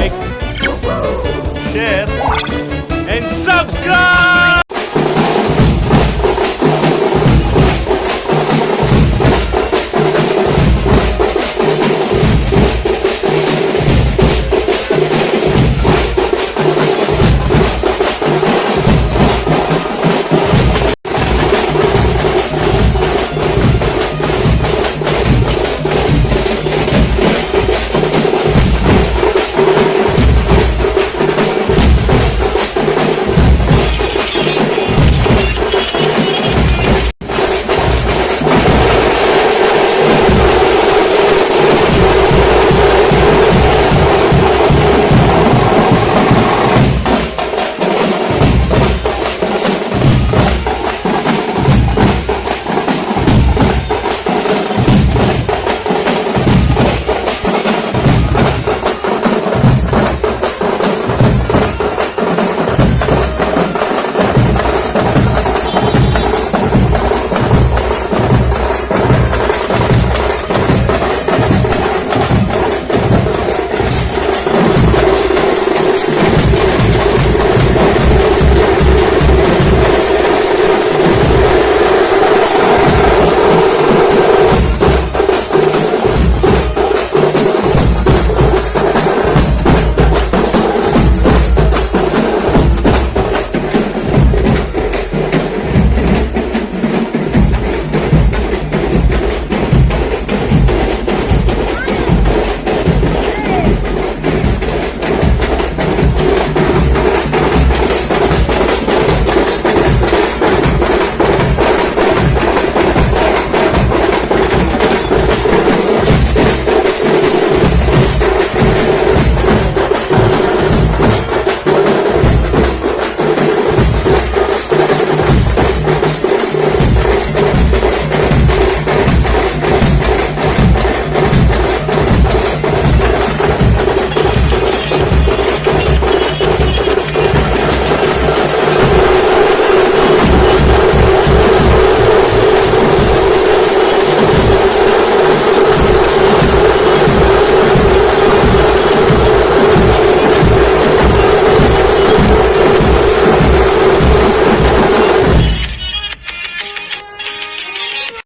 like